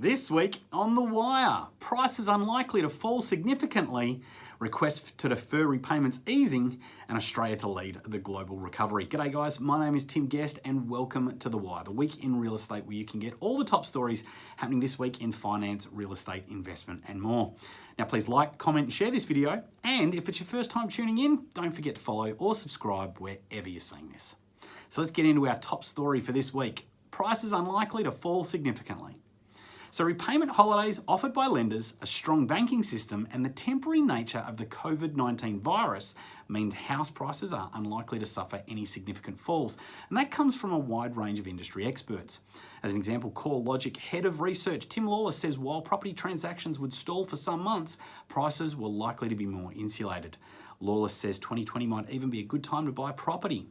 This week on The Wire, prices unlikely to fall significantly, requests to defer repayments easing, and Australia to lead the global recovery. G'day guys, my name is Tim Guest and welcome to The Wire, the week in real estate where you can get all the top stories happening this week in finance, real estate, investment and more. Now please like, comment, share this video, and if it's your first time tuning in, don't forget to follow or subscribe wherever you're seeing this. So let's get into our top story for this week. Prices unlikely to fall significantly. So repayment holidays offered by lenders, a strong banking system and the temporary nature of the COVID-19 virus means house prices are unlikely to suffer any significant falls. And that comes from a wide range of industry experts. As an example, CoreLogic head of research Tim Lawless says while property transactions would stall for some months, prices were likely to be more insulated. Lawless says 2020 might even be a good time to buy property.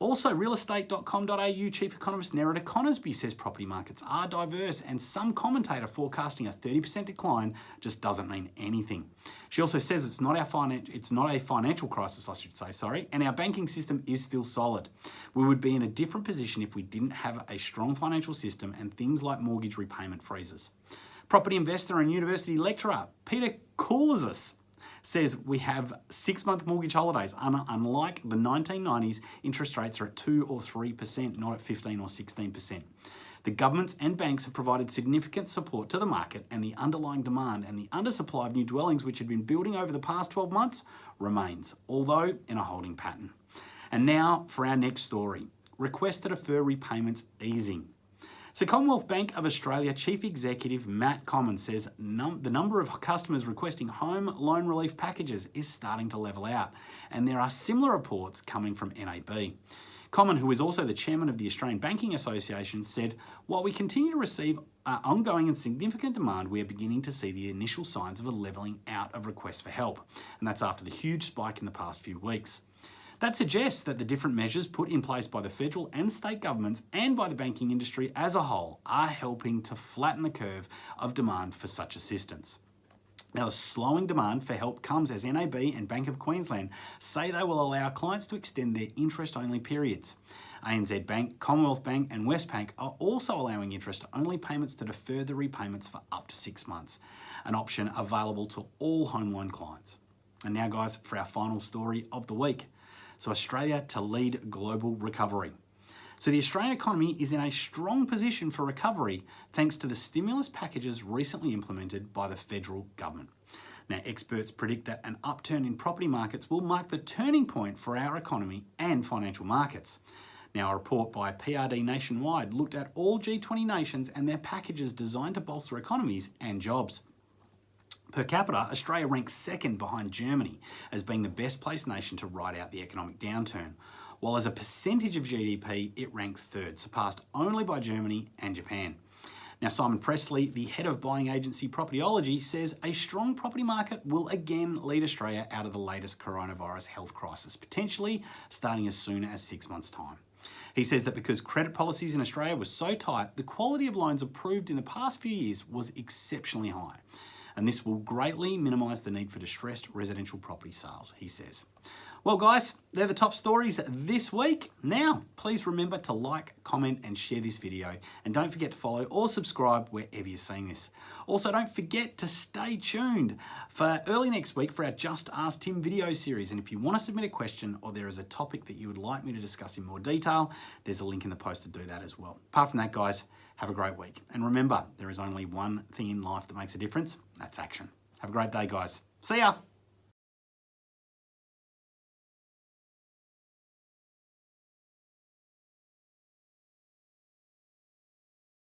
Also, realestate.com.au chief economist Nerida Conisbee says property markets are diverse and some commentator forecasting a 30% decline just doesn't mean anything. She also says it's not our finan- it's not a financial crisis, I should say, sorry, and our banking system is still solid. We would be in a different position if we didn't have a strong financial system and things like mortgage repayment freezes. Property investor and university lecturer Peter Koulizos says we have six month mortgage holidays. Unlike the 1990s, interest rates are at 2 or 3%, not at 15 or 16%. The governments and banks have provided significant support to the market and the underlying demand and the undersupply of new dwellings which had been building over the past 12 months remains, although in a holding pattern. And now for our next story. Request to defer repayments easing. So Commonwealth Bank of Australia Chief Executive Matt Comyn says num the number of customers requesting home loan relief packages is starting to level out, and there are similar reports coming from NAB. Comyn, who is also the chairman of the Australian Banking Association, said, while we continue to receive uh, ongoing and significant demand, we are beginning to see the initial signs of a levelling out of requests for help. And that's after the huge spike in the past few weeks. That suggests that the different measures put in place by the federal and state governments and by the banking industry as a whole are helping to flatten the curve of demand for such assistance. Now, the slowing demand for help comes as NAB and Bank of Queensland say they will allow clients to extend their interest-only periods. ANZ Bank, Commonwealth Bank and Westpac are also allowing interest-only payments to defer the repayments for up to six months, an option available to all home loan clients. And now guys, for our final story of the week. So Australia to lead global recovery. So the Australian economy is in a strong position for recovery thanks to the stimulus packages recently implemented by the federal government. Now, experts predict that an upturn in property markets will mark the turning point for our economy and financial markets. Now, a report by PRD Nationwide looked at all G20 nations and their packages designed to bolster economies and jobs. Per capita, Australia ranks second behind Germany as being the best placed nation to ride out the economic downturn, while as a percentage of GDP, it ranked third, surpassed only by Germany and Japan. Now, Simon Pressley, the head of buying agency Propertyology, says a strong property market will again lead Australia out of the latest coronavirus health crisis, potentially starting as soon as six months' time. He says that because credit policies in Australia were so tight, the quality of loans approved in the past few years was exceptionally high and this will greatly minimise the need for distressed residential property sales, he says. Well guys, they're the top stories this week. Now, please remember to like, comment and share this video. And don't forget to follow or subscribe wherever you're seeing this. Also, don't forget to stay tuned for early next week for our Just Ask Tim video series. And if you want to submit a question or there is a topic that you would like me to discuss in more detail, there's a link in the post to do that as well. Apart from that, guys, have a great week. And remember, there is only one thing in life that makes a difference. That's action. Have a great day, guys. See ya.